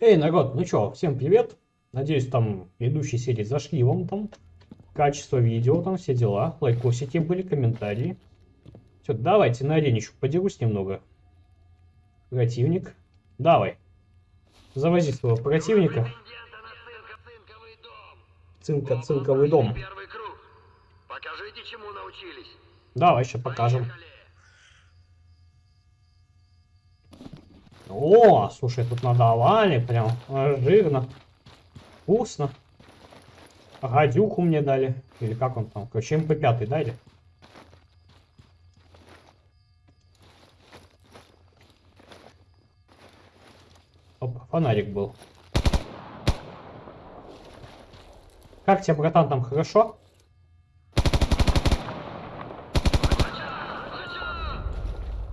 Эй, народ, ну чё, всем привет. Надеюсь, там ведущие серии зашли вам там. Качество видео, там все дела. Лайкосики были, комментарии. Все, давайте на аренечку подерусь немного. Противник. Давай. Завози своего противника. Цинка, цинковый дом. Покажите, чему научились. Давай, сейчас покажем. О, слушай, тут надавали прям жирно. Вкусно. Гадюку мне дали. Или как он там? Короче, МП5 дали. Оп, фонарик был. Как тебе, братан, там хорошо?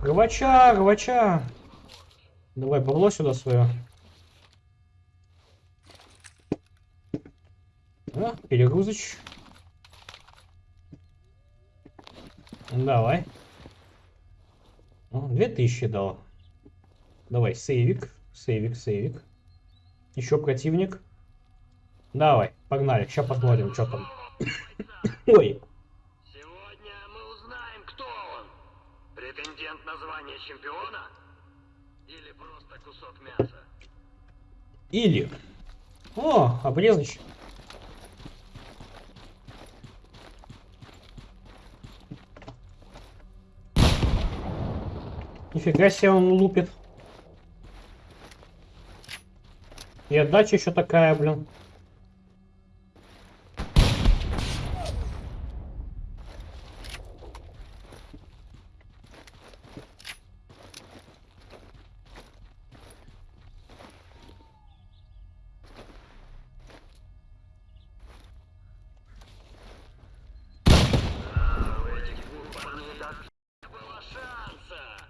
Рвача, рвача. Давай бабло сюда свое. А, перегрузыч. Давай. О, 2000 дал. Давай, сейвик, сейвик, сейвик. Еще противник. Давай, погнали. Сейчас посмотрим, что там. Ой. Сегодня мы узнаем, кто он. Претендент на звание чемпиона? Или. О, обрезыч. Нифига себе он лупит. И отдача еще такая, блин.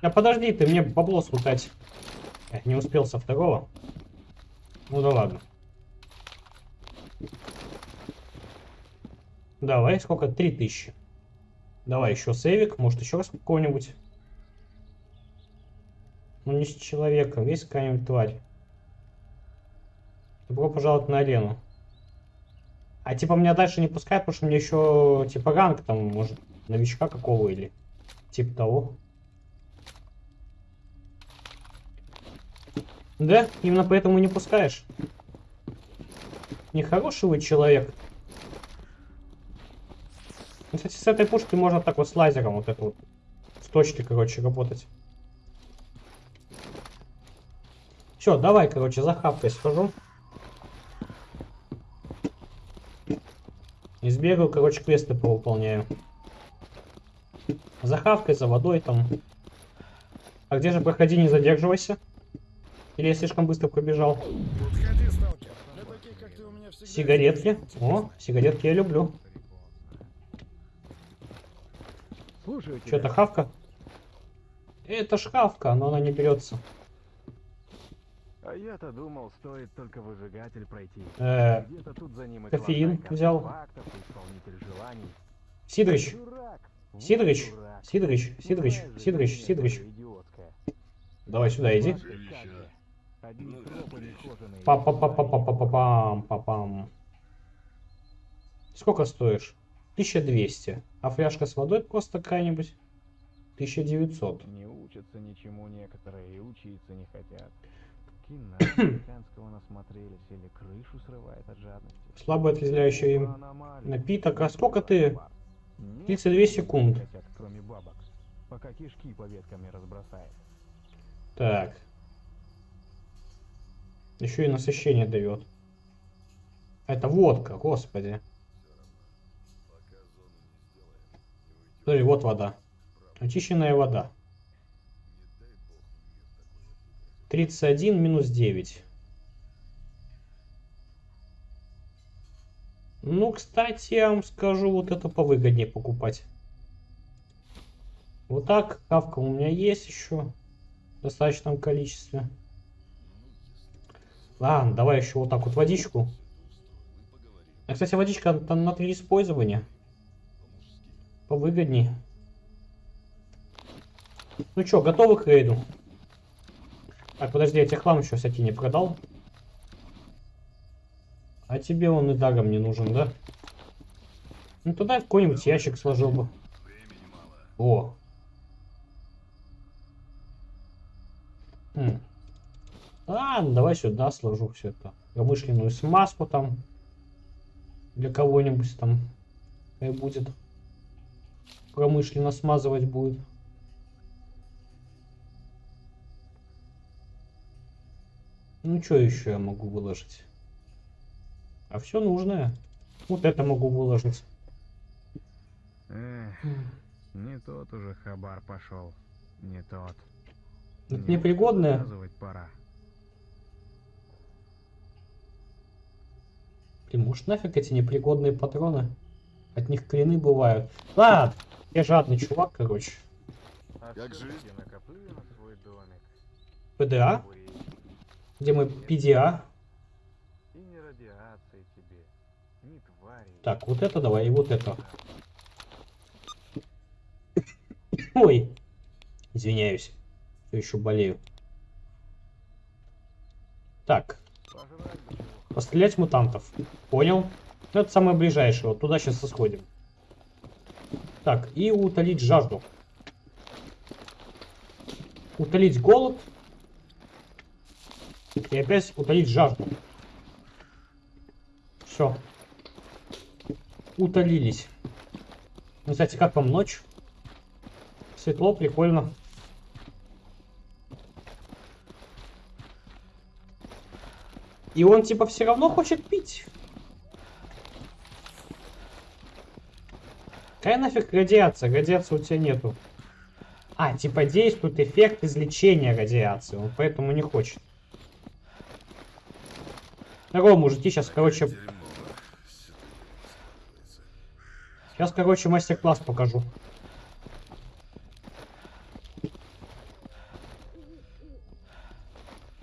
А подожди, ты мне бабло смутать. Не успел со второго. Ну да ладно. Давай, сколько? Три тысячи. Давай еще сейвик, может еще раз какого-нибудь. Ну не с человеком, есть какая-нибудь тварь. Добро пожаловать на арену. А типа меня дальше не пускают, потому что мне еще типа ранг там, может, новичка какого или типа того. Да, именно поэтому не пускаешь. Нехороший вы человек. Ну, Кстати, с этой пушкой можно так вот с лазером вот это вот с точки, короче, работать. Все, давай, короче, за хапкой схожу. И короче, квесты повыполняю. За хавкой, за водой там. А где же проходи, не задерживайся? Или я слишком быстро пробежал? Сигаретки. О, сигаретки я люблю. Что, это хавка? Это шкафка, но она не берется. А я-то думал, стоит только выжигатель пройти. Э -э тут за ним кофеин взял. Сидорич. Сидорич. Сидорич. Сидорич. Сидорич. Сидорич. Давай сюда иди. Одни тропы нехоженые. па па па па па па па пам па пам Сколько стоишь? 1200. А фляжка с водой просто какая-нибудь? 1900. Не учатся ничему некоторые и учиться не хотят. Кино американского насмотрелись или крышу срывает от жадности. Слабо отрезвляющий аномалии. напиток. А сколько ты? Нет 32 ничего секунд. не хотят, кроме бабок. Пока кишки по ветками разбросает. Так. Еще и насыщение дает. Это водка, господи. Смотри, вот вода. Очищенная вода. 31 минус 9. Ну, кстати, я вам скажу, вот это повыгоднее покупать. Вот так, кавка у меня есть еще в достаточном количестве. Ладно, давай еще вот так вот водичку. А, кстати, водичка там на три использования. Повыгоднее. Ну что, готовы к рейду? Так, подожди, я тебе хлам еще всякий не продал. А тебе он и даром не нужен, да? Ну туда какой-нибудь ящик сложил бы. О. Хм. Ладно, давай сюда сложу все это. Промышленную смазку там. Для кого-нибудь там. И будет. Промышленно смазывать будет. Ну что еще я могу выложить? А все нужное. Вот это могу выложить. Эх, не тот уже хабар пошел. Не тот. Это непригодное. Пора. Блин, может нафиг эти непригодные патроны? От них клины бывают. Ладно, я жадный чувак, короче. Как жизнь? ПДА? Где мы PDA? И не радиации тебе, ни твари. Так, вот это давай, и вот это. Ой, извиняюсь. Все еще болею. Так, Пожрать пострелять мутантов. Понял. Ну, это самое ближайшее. Вот туда сейчас сходим. Так, и утолить жажду. Утолить голод. И опять утолить жажду. Все. Утолились. Ну, кстати, как вам ночь? Светло, прикольно. И он типа все равно хочет пить. Какая нафиг радиация? Радиации у тебя нету. А, типа действует эффект излечения радиации. Он поэтому не хочет. Здорово, мужики, сейчас, короче, сейчас, короче, мастер-класс покажу.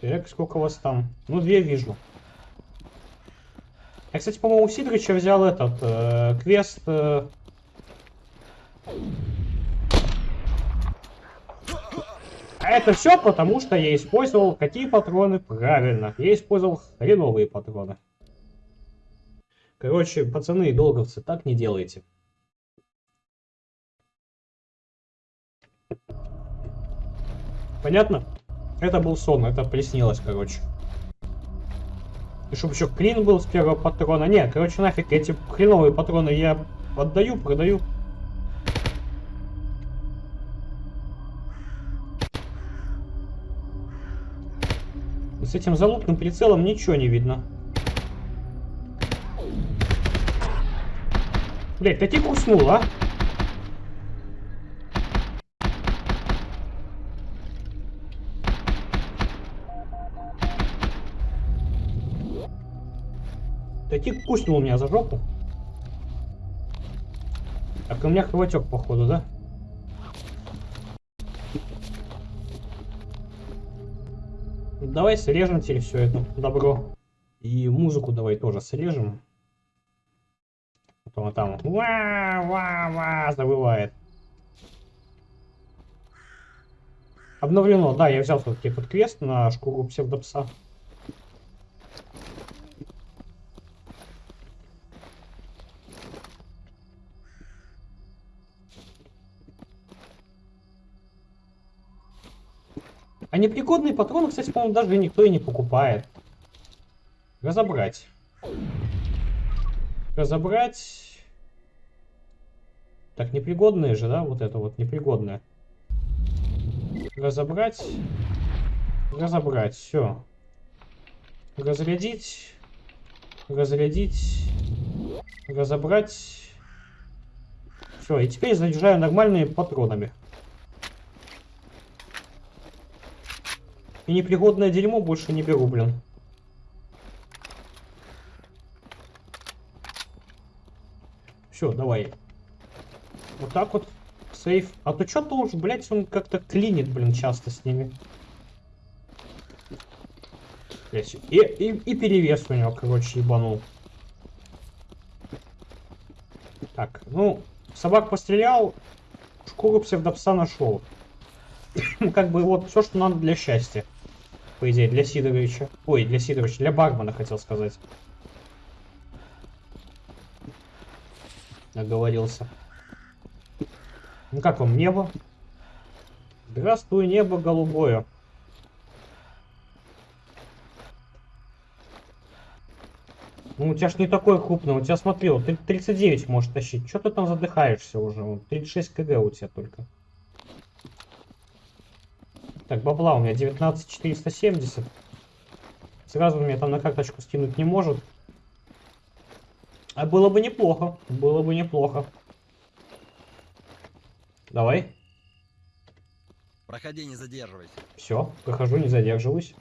Так, сколько вас там? Ну, две вижу. Я, кстати, по-моему, у Сидорыча взял этот э, квест. э, А это все потому, что я использовал какие патроны? Правильно, я использовал хреновые патроны. Короче, пацаны и долговцы, так не делайте. Понятно? Это был сон, это приснилось, короче. И чтобы еще клин был с первого патрона. Не, короче, нафиг эти хреновые патроны я отдаю, продаю. С этим залупным прицелом ничего не видно. Блять, таки куснул, а? Таки куснул меня за жопу. Так, у меня хватек, походу, да? Давай срежем теперь все это добро. И музыку давай тоже срежем. Потом там ва-ва-ва завывает. Обновлено, да, я взял все-таки под квест на шкуру псевдопса. А непригодные патроны, кстати, по-моему, даже никто и не покупает. Разобрать. Разобрать. Так, непригодные же, да? Вот это вот непригодное. Разобрать. Разобрать. Все. Разрядить. Разрядить. Разобрать. Все, и теперь заряжаю нормальными патронами. И непригодное дерьмо больше не беру, блин. Все, давай. Вот так вот. Сейф. А то что-то уж, блядь, он как-то клинит, блин, часто с ними. Блядь, И, и, и перевес у него, короче, ебанул. Так, ну, собак пострелял, шкуру псевдопса нашел. как бы вот все, что надо для счастья по идее, для Сидоровича. Ой, для Сидоровича, для бармена, хотел сказать. Оговорился. Ну как вам небо? Здравствуй, небо голубое. Ну, у тебя ж не такое крупное. У тебя, смотри, вот ты 39 можешь тащить. Что ты там задыхаешься уже? 36 кг у тебя только. Так, бабла у меня 19470. Сразу меня там на карточку скинуть не может. А было бы неплохо. Было бы неплохо. Давай. Проходи, не задерживайся. Все, прохожу, не задерживаюсь.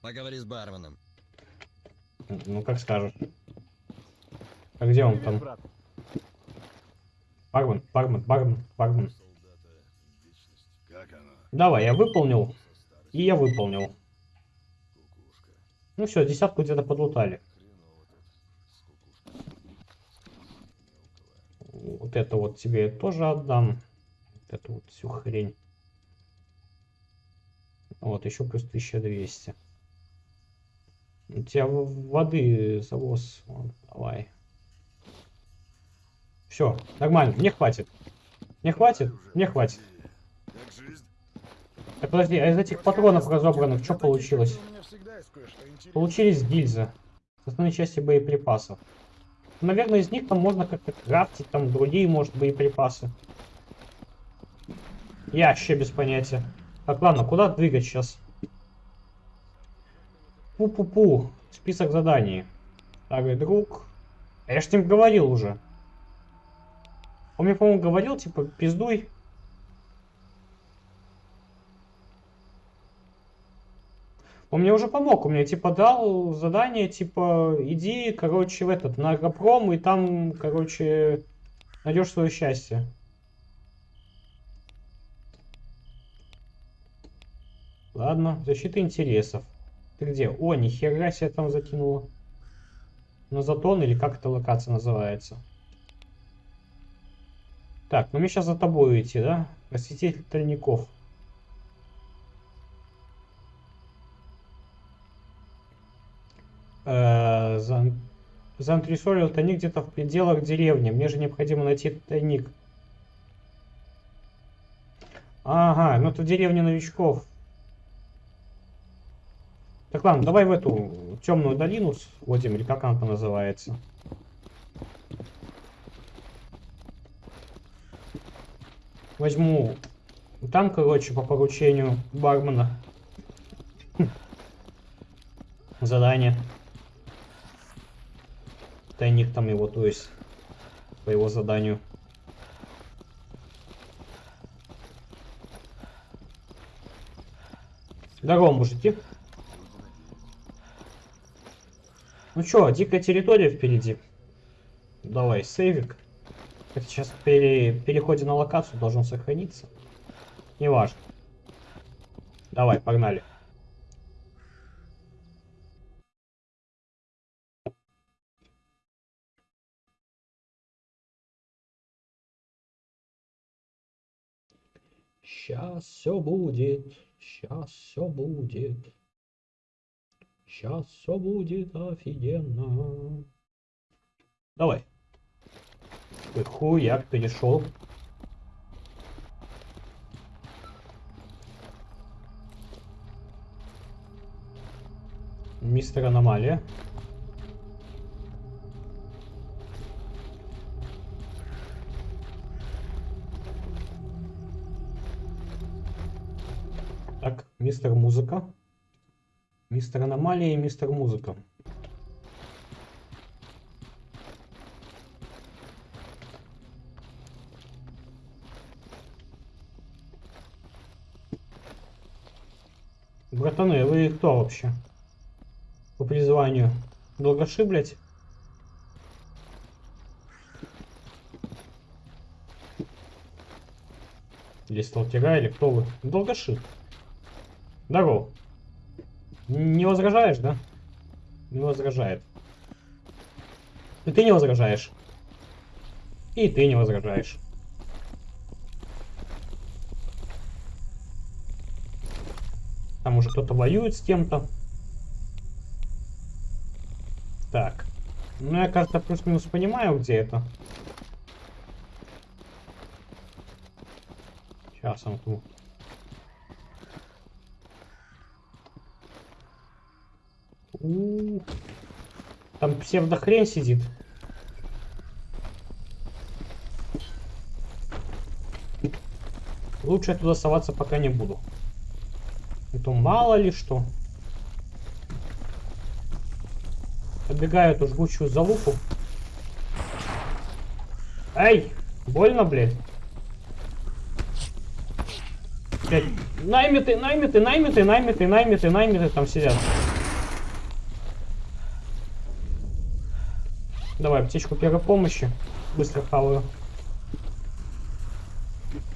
Поговори с барменом. Ну, как скажешь. А где он Привет, там? брат. Бармен, бармен, бармен, бармен. Давай, я выполнил. И я выполнил. Ну все, десятку где-то подлутали. Вот это вот тебе я тоже отдам. Вот эту вот всю хрень. Вот, еще плюс 1200. У тебя воды завоз. Вон, давай. Все, нормально, мне хватит. Мне хватит? Мне хватит. Так, подожди, а из этих патронов разобранных что получилось? Получились гильзы. С основной части боеприпасов. Наверное, из них там можно как-то крафтить, там другие, может, боеприпасы. Я вообще без понятия. Так, ладно, куда двигать сейчас? Пу-пу-пу. Список заданий. Старый друг. А я ж с ним говорил уже. Он мне, по-моему, говорил, типа, пиздуй. Он мне уже помог, он мне типа дал задание, типа, иди, короче, в этот, на Агропром, и там, короче, найдешь свое счастье. Ладно, защита интересов. Ты где? О, нихера себе там закинула. На затон или как эта локация называется? Так, ну мне сейчас за тобой идти, да? Посетитель тайников. Э, за- Заантресолил тайник где-то в пределах деревни. Мне же необходимо найти тайник. Ага, ну это деревня новичков. Так ладно, давай в эту темную долину сходим, или как она там называется. Возьму там, короче, по поручению бармена. Хм. Задание. Тайник там его, то есть, по его заданию. Здорово, мужики. Ну чё, дикая территория впереди. Давай, сейвик. Это сейчас при переходе на локацию должен сохраниться. Неважно. Давай, погнали. Сейчас все будет, сейчас все будет. Сейчас все будет офигенно. Давай. Ой, Хуяк перешел. Мистер Аномалия. Так, мистер Музыка. Мистер Аномалия и мистер Музыка. Братаны, вы кто вообще? По призванию? Долгоши, блядь? Или сталкера, или кто вы? Долгоши. Здорово. Не возражаешь, да? Не возражает. И ты не возражаешь. И ты не возражаешь. Там уже кто-то воюет с кем-то. Ну, я, кажется, плюс-минус понимаю, где это. Сейчас он У, Там псевдохрень сидит. Лучше я туда соваться пока не буду. Это мало ли что. Оббегаю эту жгучую залупу. Эй! Больно, блядь? Блядь, Наймиты, наймиты, наймиты, наймиты, наймиты, наймиты там сидят. Давай, птичку первой помощи. Быстро хаваю.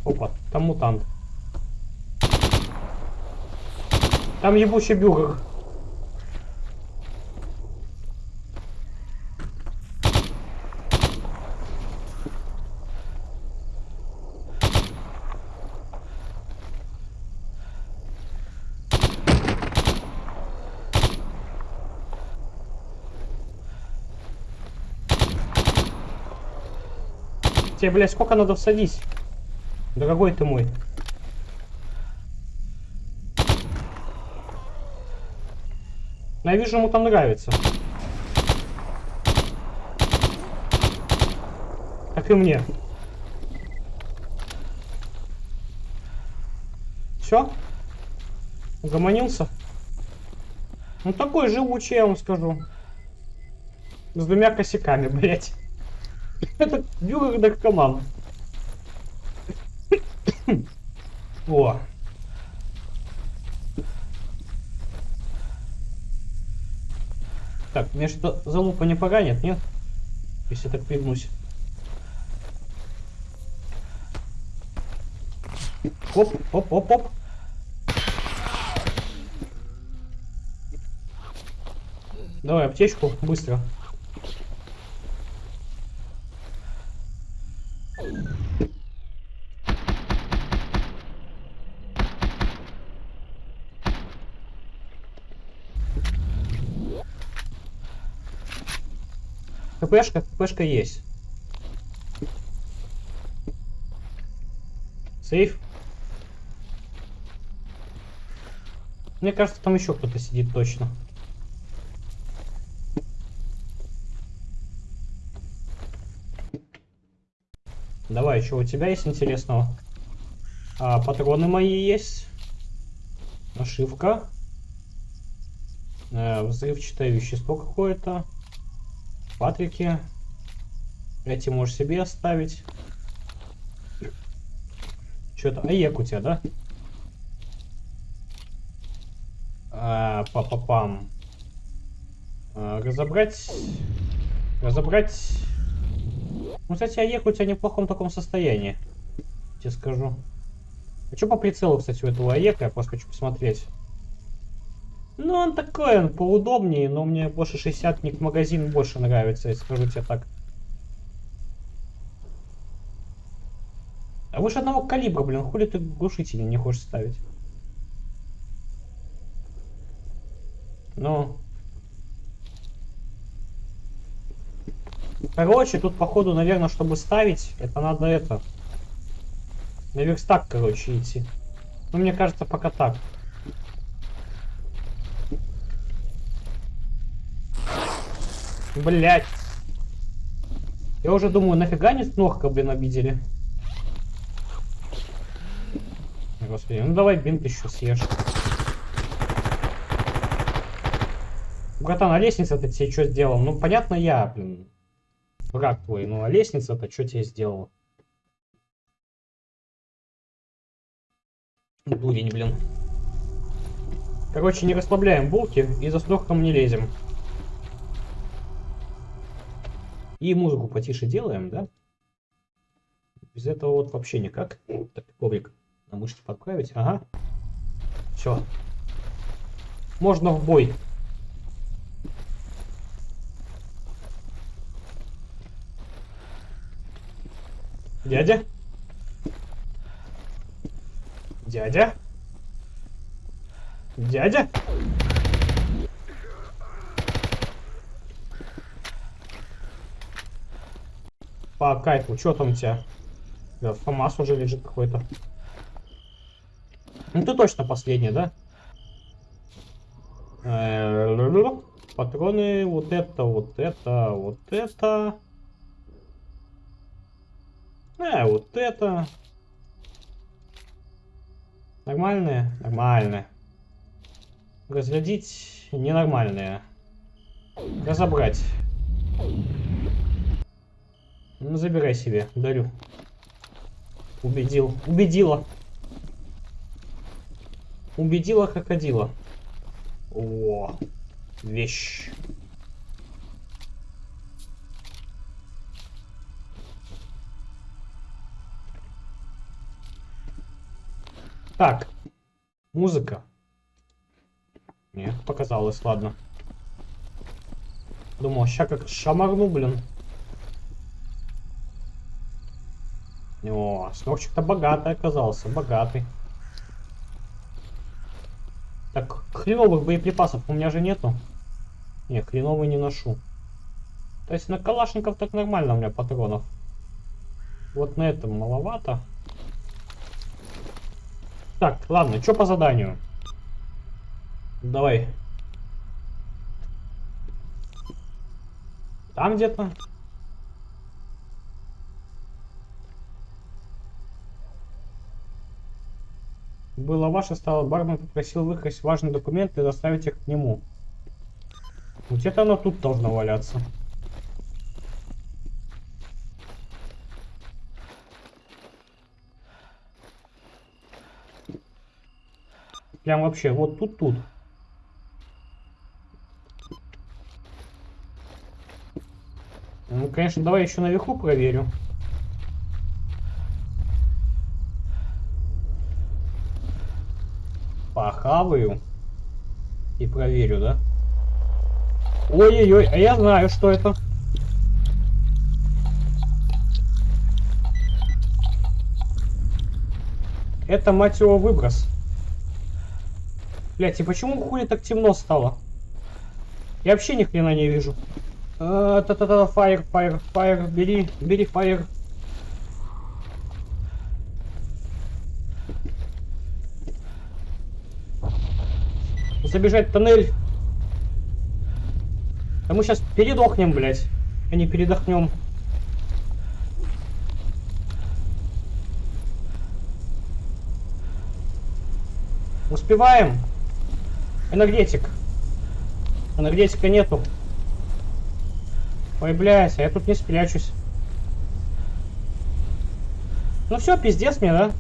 Опа, там мутант. Там ебучий бюргер. Тебе, блядь, сколько надо всадить? Дорогой ты мой. Я вижу, ему там нравится. Как и мне. Все? Угомонился? Ну такой живучий, я вам скажу. С двумя косяками, блять. Это Бюрер наркоман. О. Так, мне что залупа не поганит, нет? Если так пригнусь. Оп, оп, оп, оп. Давай аптечку, быстро. ХПшка, ХПшка есть. Сейф. Мне кажется, там еще кто-то сидит точно. Давай, что у тебя есть интересного? А, патроны мои есть. Нашивка. Э, взрывчатое вещество какое-то. Патрики. Эти можешь себе оставить. Что-то... Аек у тебя, да? А, Па-па-пам. А, разобрать... Разобрать... Ну, кстати, Аек у тебя не в плохом таком состоянии. Тебе скажу. А что по прицелу, кстати, у этого Аека? Я просто хочу посмотреть. Ну, он такой, он поудобнее, но мне больше 60 магазин больше нравится, я скажу тебе так. А выше одного калибра, блин, хули ты глушители не хочешь ставить? Ну. Короче, тут походу, наверное, чтобы ставить, это надо это. На верстак, короче, идти. Ну, мне кажется, пока так. Блять. Я уже думаю, нафига не снохка, блин, обидели. Господи, ну давай бинт еще съешь. Братан, а лестница-то тебе что сделал? Ну, понятно, я, блин, враг твой. Ну, а лестница-то что тебе сделала? Дурень, блин. Короче, не расслабляем булки и за снохком не лезем. И музыку потише делаем, да? Без этого вот вообще никак. Так, коврик на мышцы подправить. Ага. Все. Можно в бой. Дядя? Дядя? Дядя? По кайфу. Что там у тебя? Да, ФАМАС уже лежит какой-то. Ну ты точно последний, да? Патроны, вот это, вот это, вот это. Э, вот это. Нормальные? Нормальные. Разрядить ненормальные. Разобрать. Ну, забирай себе, дарю. Убедил. Убедила. Убедила крокодила. О, вещь. Так, музыка. Нет, показалось, ладно. Думал, ща как шамарну, блин. О, снорчик-то богатый оказался, богатый. Так, хреновых боеприпасов у меня же нету. Не, хреновый не ношу. То есть на калашников так нормально у меня патронов. Вот на этом маловато. Так, ладно, что по заданию? Давай. Там где-то. Было ваше, стало бармен попросил выкрасть важные документы и доставить их к нему. Где-то оно тут должно валяться. Прям вообще, вот тут-тут. Ну, конечно, давай еще наверху проверю. Похаваю. И проверю, да? Ой-ой-ой, а я знаю, что это. Это, мать его, выброс. Блять, и почему хули так темно стало? Я вообще ни хрена не вижу. Та-та-та, фаер, фаер, фаер, бери, бери фаер. Забежать в тоннель. А мы сейчас передохнем, блять, а не передохнем. Успеваем? Энергетик. Энергетика нету. Ой, блядь, а я тут не спрячусь. Ну все, пиздец мне, да?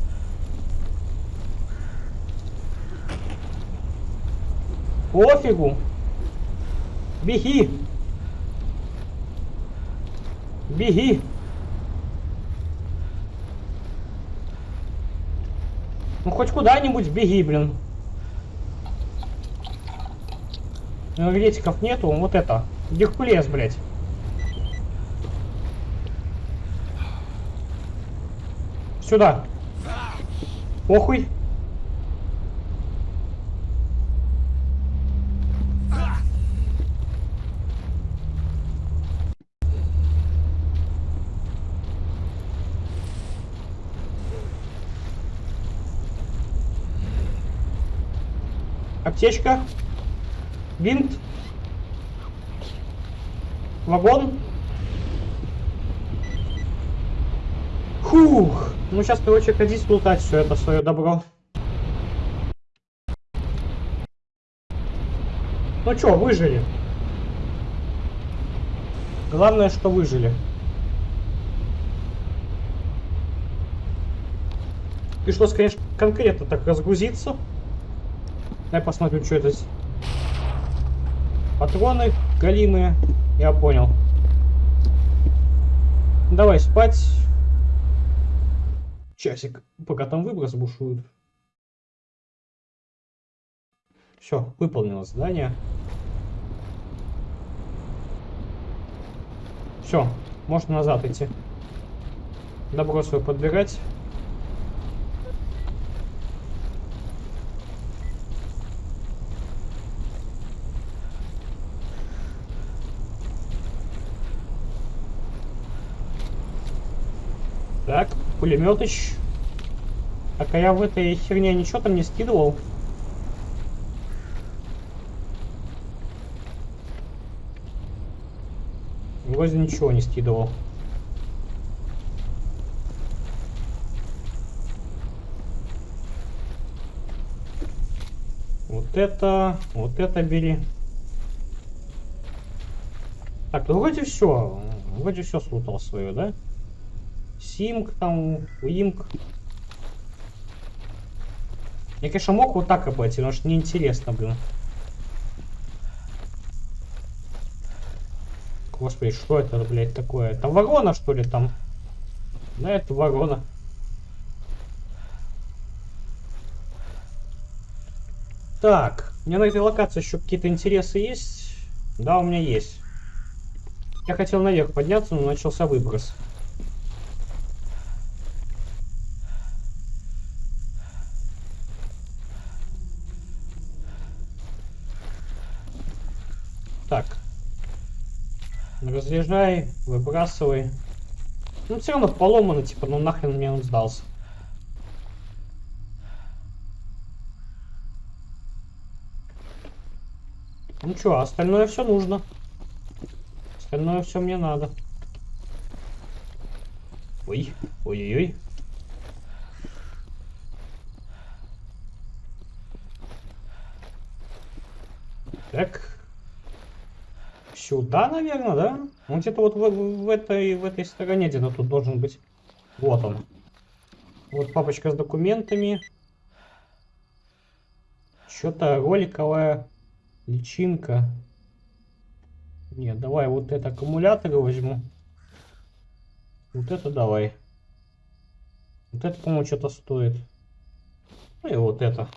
Пофигу. Беги. Беги. Ну хоть куда-нибудь беги, блин. Энергетиков нету, вот это. Геркулес, блядь. Сюда. Похуй. Аптечка. Бинт. Вагон. Фух. Ну сейчас, короче, ходить лутать все это свое добро. Ну чё, выжили. Главное, что выжили. Пришлось, конечно, конкретно так разгрузиться. Дай посмотрю, что это. Патроны галимые. Я понял. Давай спать. Часик, пока там выброс бушует. Все, выполнено задание. Все, можно назад идти. Добро свое подбирать. Так, пулеметыч. Так, а я в этой херне ничего там не скидывал. Вроде ничего не скидывал. Вот это, вот это бери. Так, ну вроде все. Вроде все слутал свое, да? Симк там, Уимк. Я, конечно, мог вот так обойти, но что неинтересно, блин. Господи, что это, блядь, такое? Это ворона, что ли, там? Да, это ворона. Так, у меня на этой локации еще какие-то интересы есть? Да, у меня есть. Я хотел наверх подняться, но начался выброс. Так. Разряжай, выбрасывай. Ну, все равно поломано, типа, ну нахрен мне он сдался. Ну что, остальное все нужно. Остальное все мне надо. Ой, ой-ой-ой. Так. Сюда, наверное, да? Он где-то вот в, в этой, в этой стороне где-то тут должен быть. Вот он. Вот папочка с документами. Что-то роликовая личинка. Нет, давай вот это аккумуляторы возьму. Вот это давай. Вот это, по-моему, что-то стоит. Ну и вот это.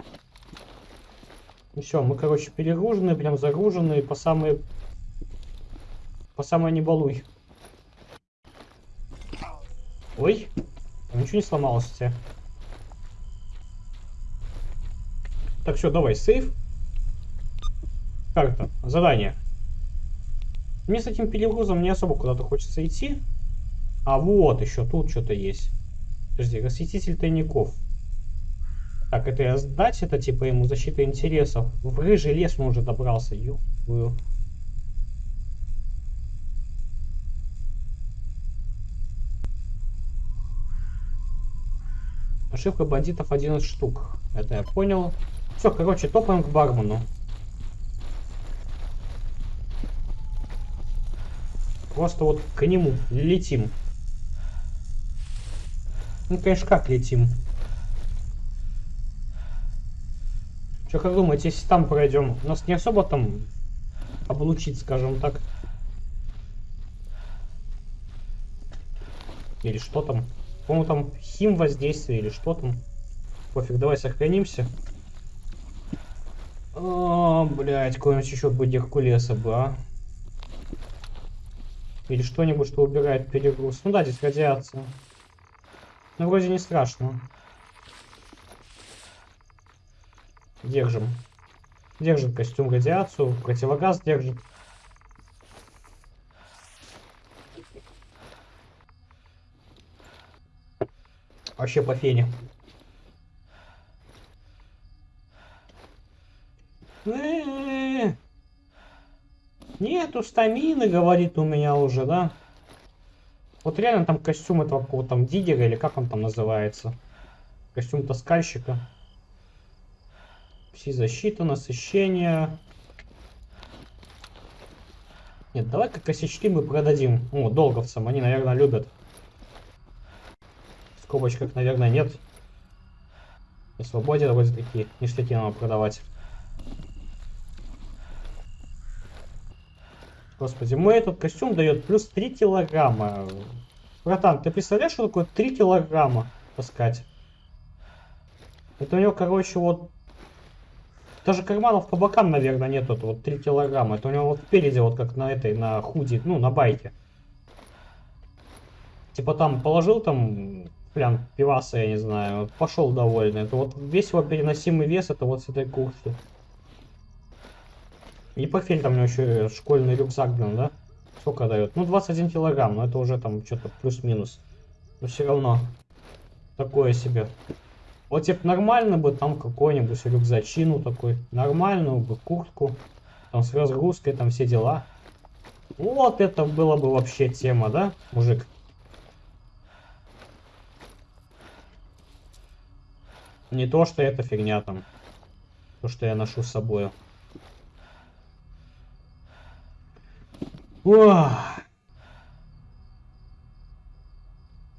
Ну все, мы, короче, перегружены, прям загружены по самые... По самое не балуй. Ой, там ничего не сломалось у тебя. Так, все, давай, сейф. Карта, задание. Мне с этим перегрузом не особо куда-то хочется идти. А вот еще тут что-то есть. Подожди, рассветитель тайников. Так, это я сдать, это типа ему защита интересов. В рыжий лес он уже добрался. Ёпую. Ошибка бандитов 11 штук. Это я понял. Все, короче, топаем к бармену. Просто вот к нему летим. Ну, конечно, как летим? Что, как думаете, если там пройдем, нас не особо там облучить, скажем так? Или что там? По-моему, там хим воздействие или что там. Пофиг, давай сохранимся. О, блядь, какой-нибудь еще бы Геркулеса бы, а. Или что-нибудь, что убирает перегруз. Ну да, здесь радиация. Ну, вроде не страшно. Держим. Держит костюм радиацию, противогаз держит. Вообще по фене. Нету стамины, говорит у меня уже, да? Вот реально там костюм этого какого там диггера, или как он там называется. Костюм таскальщика. Пси-защита, насыщение. Нет, давай-ка косячки мы продадим. О, долговцам, они, наверное, любят. Скобочках, наверное, нет. На свободе вроде такие ништяки надо продавать. Господи, мой этот костюм дает плюс 3 килограмма. Братан, ты представляешь, что такое 3 килограмма таскать? Это у него, короче, вот... Даже карманов по бокам, наверное, нет. Вот, вот 3 килограмма. Это у него вот впереди, вот как на этой, на худи, ну, на байке. Типа там положил там прям пиваса, я не знаю, пошел довольный. Это вот весь его переносимый вес, это вот с этой куртки. И портфель там у него еще школьный рюкзак, блин, да? Сколько дает? Ну, 21 килограмм, но это уже там что-то плюс-минус. Но все равно. Такое себе. Вот типа нормально бы там какой-нибудь рюкзачину такой. Нормальную бы куртку. Там с разгрузкой, там все дела. Вот это было бы вообще тема, да, мужик? Не то, что это фигня там. То, что я ношу с собой. Ох.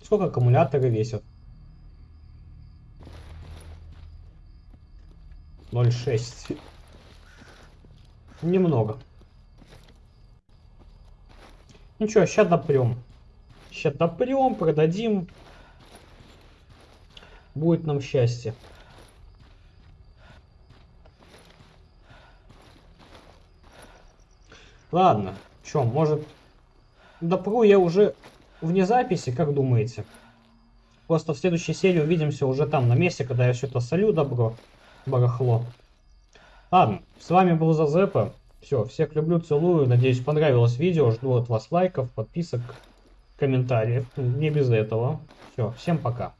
Сколько аккумуляторы весят? 0,6. Немного. Ничего, сейчас допрем. Сейчас допрем, продадим. Будет нам счастье. Ладно, чё, может, допру я уже вне записи, как думаете? Просто в следующей серии увидимся уже там, на месте, когда я все это солю добро, барахло. Ладно, с вами был Зазепа. Все, всех люблю, целую. Надеюсь, понравилось видео. Жду от вас лайков, подписок, комментариев. Не без этого. Все, всем пока.